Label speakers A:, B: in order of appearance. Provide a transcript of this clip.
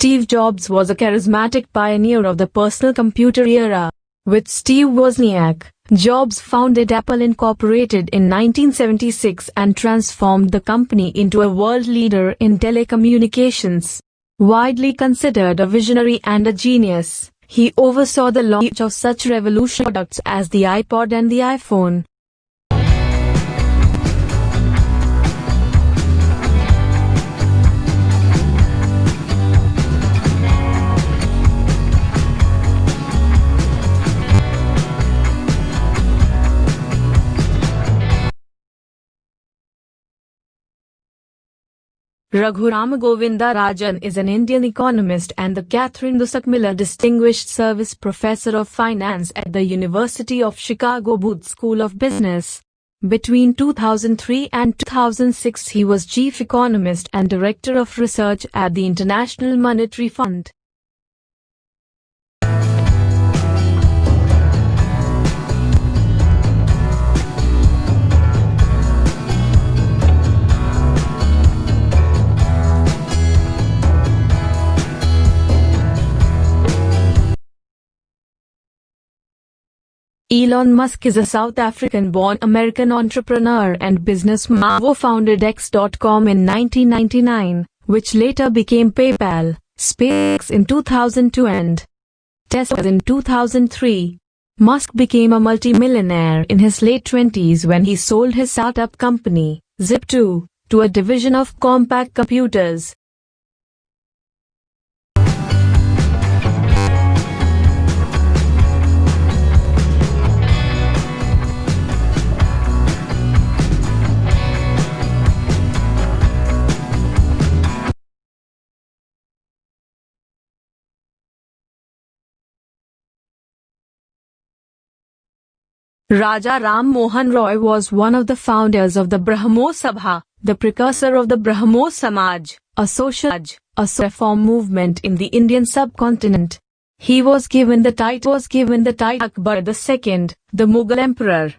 A: Steve Jobs was a charismatic pioneer of the personal computer era. With Steve Wozniak, Jobs founded Apple Incorporated in 1976 and transformed the company into a world leader in telecommunications. Widely considered a visionary and a genius, he oversaw the launch of such revolutionary products as the iPod and the iPhone. Raghuram Govinda Rajan is an Indian economist and the Katherine Dusak Miller Distinguished Service Professor of Finance at the University of Chicago Booth School of Business. Between 2003 and 2006 he was Chief Economist and Director of Research at the International Monetary Fund. Elon Musk is a South African-born American entrepreneur and businessman who founded X.com in 1999, which later became PayPal, SpaceX in 2002 and Tesla in 2003. Musk became a multimillionaire in his late 20s when he sold his startup company, Zip2, to a division of Compaq Computers. Raja Ram Mohan Roy was one of the founders of the Brahmo Sabha, the precursor of the Brahmo Samaj, a social a reform movement in the Indian subcontinent. He was given the title was given the title Akbar II, the Mughal emperor.